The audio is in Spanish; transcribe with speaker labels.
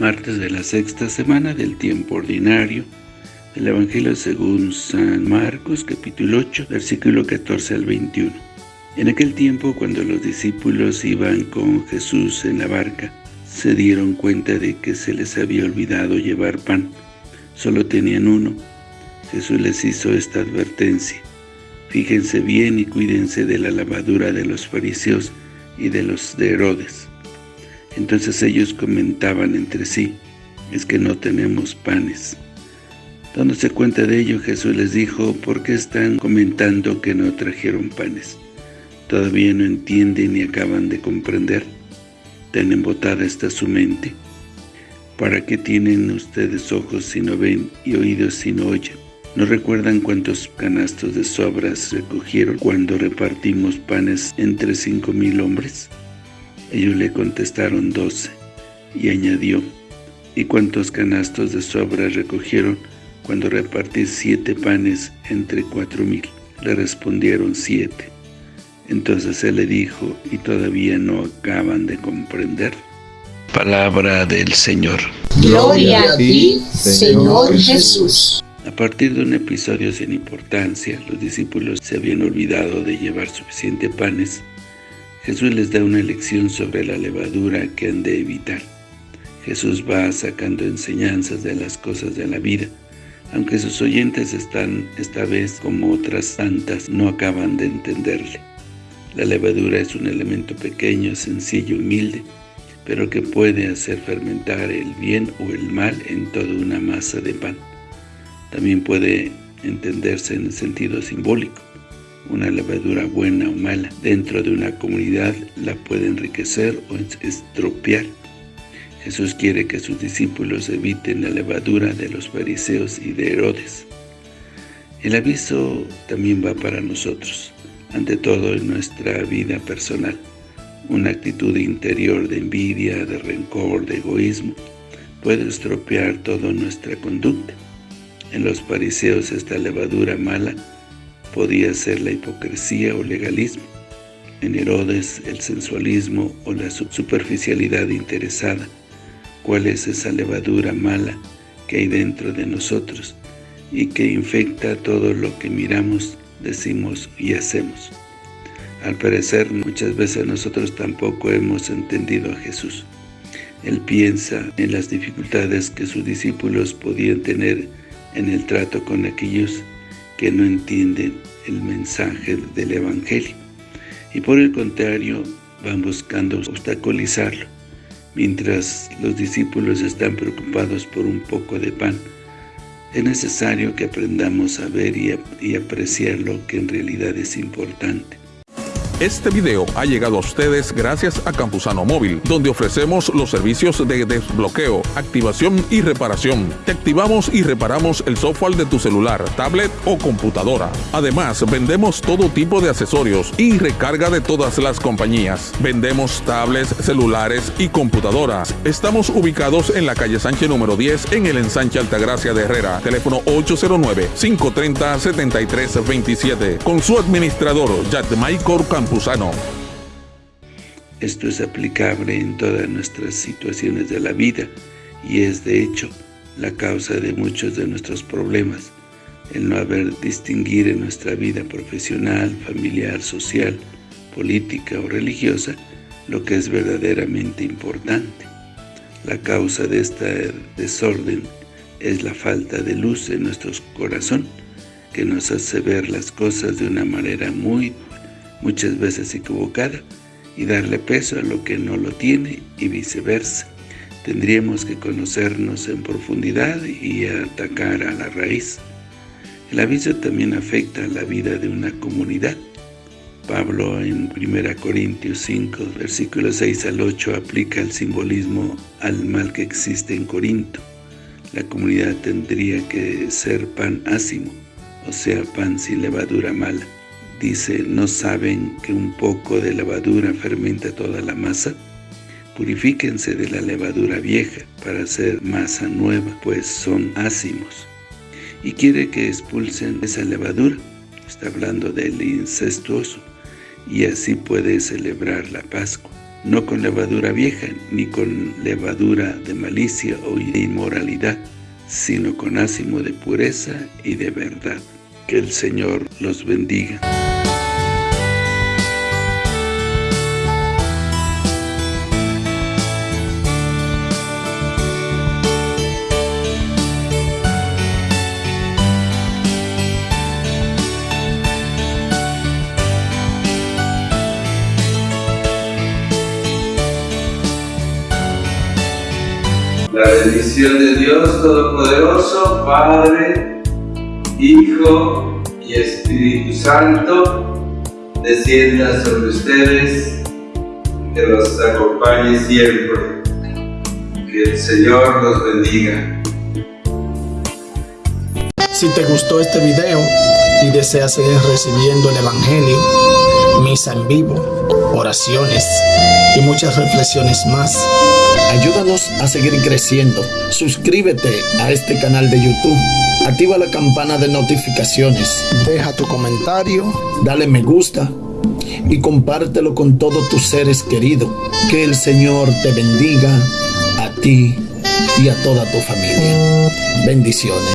Speaker 1: martes de la sexta semana del tiempo ordinario del Evangelio según San Marcos, capítulo 8, versículo 14 al 21. En aquel tiempo, cuando los discípulos iban con Jesús en la barca, se dieron cuenta de que se les había olvidado llevar pan. Solo tenían uno. Jesús les hizo esta advertencia. Fíjense bien y cuídense de la lavadura de los fariseos y de los de Herodes. Entonces ellos comentaban entre sí, es que no tenemos panes. Dándose cuenta de ello, Jesús les dijo, ¿por qué están comentando que no trajeron panes? ¿Todavía no entienden ni acaban de comprender? ¿Tan embotada está su mente? ¿Para qué tienen ustedes ojos si no ven y oídos si no oyen? ¿No recuerdan cuántos canastos de sobras recogieron cuando repartimos panes entre cinco mil hombres? Ellos le contestaron doce, y añadió, ¿y cuántos canastos de sobra recogieron cuando repartí siete panes entre cuatro mil? Le respondieron siete. Entonces él le dijo, ¿y todavía no acaban de comprender? Palabra del Señor.
Speaker 2: Gloria a ti, Señor Jesús.
Speaker 1: A partir de un episodio sin importancia, los discípulos se habían olvidado de llevar suficiente panes Jesús les da una lección sobre la levadura que han de evitar. Jesús va sacando enseñanzas de las cosas de la vida, aunque sus oyentes están, esta vez como otras tantas, no acaban de entenderle. La levadura es un elemento pequeño, sencillo, humilde, pero que puede hacer fermentar el bien o el mal en toda una masa de pan. También puede entenderse en el sentido simbólico. Una levadura buena o mala dentro de una comunidad la puede enriquecer o estropear. Jesús quiere que sus discípulos eviten la levadura de los fariseos y de Herodes. El aviso también va para nosotros, ante todo en nuestra vida personal. Una actitud interior de envidia, de rencor, de egoísmo, puede estropear toda nuestra conducta. En los fariseos esta levadura mala podía ser la hipocresía o legalismo. En Herodes, el sensualismo o la superficialidad interesada. ¿Cuál es esa levadura mala que hay dentro de nosotros y que infecta todo lo que miramos, decimos y hacemos? Al parecer, muchas veces nosotros tampoco hemos entendido a Jesús. Él piensa en las dificultades que sus discípulos podían tener en el trato con aquellos que no entienden el mensaje del Evangelio y por el contrario van buscando obstaculizarlo. Mientras los discípulos están preocupados por un poco de pan, es necesario que aprendamos a ver y, y apreciar lo que en realidad es importante.
Speaker 3: Este video ha llegado a ustedes gracias a Campusano Móvil, donde ofrecemos los servicios de desbloqueo, activación y reparación. Te activamos y reparamos el software de tu celular, tablet o computadora. Además, vendemos todo tipo de accesorios y recarga de todas las compañías. Vendemos tablets, celulares y computadoras. Estamos ubicados en la calle Sánchez número 10 en el ensanche Altagracia de Herrera. Teléfono 809-530-7327. Con su administrador, Yadmaicor Campusano.
Speaker 1: Esto es aplicable en todas nuestras situaciones de la vida y es de hecho la causa de muchos de nuestros problemas, el no haber distinguir en nuestra vida profesional, familiar, social, política o religiosa lo que es verdaderamente importante. La causa de este desorden es la falta de luz en nuestro corazón, que nos hace ver las cosas de una manera muy muchas veces equivocada, y darle peso a lo que no lo tiene y viceversa. Tendríamos que conocernos en profundidad y atacar a la raíz. El aviso también afecta a la vida de una comunidad. Pablo en 1 Corintios 5, versículos 6 al 8, aplica el simbolismo al mal que existe en Corinto. La comunidad tendría que ser pan ácimo, o sea, pan sin levadura mala. Dice, ¿no saben que un poco de levadura fermenta toda la masa? Purifíquense de la levadura vieja para hacer masa nueva, pues son ácimos. Y quiere que expulsen esa levadura, está hablando del incestuoso, y así puede celebrar la Pascua. no con levadura vieja, ni con levadura de malicia o de inmoralidad, sino con ácimo de pureza y de verdad. Que el Señor los bendiga.
Speaker 4: La bendición de Dios Todopoderoso, Padre, Hijo y Espíritu Santo, descienda sobre ustedes, que los acompañe siempre. Que el Señor los bendiga.
Speaker 5: Si te gustó este video y deseas seguir recibiendo el Evangelio, misa en vivo, oraciones y muchas reflexiones más, Ayúdanos a seguir creciendo. Suscríbete a este canal de YouTube. Activa la campana de notificaciones. Deja tu comentario. Dale me gusta. Y compártelo con todos tus seres queridos. Que el Señor te bendiga a ti y a toda tu familia. Bendiciones.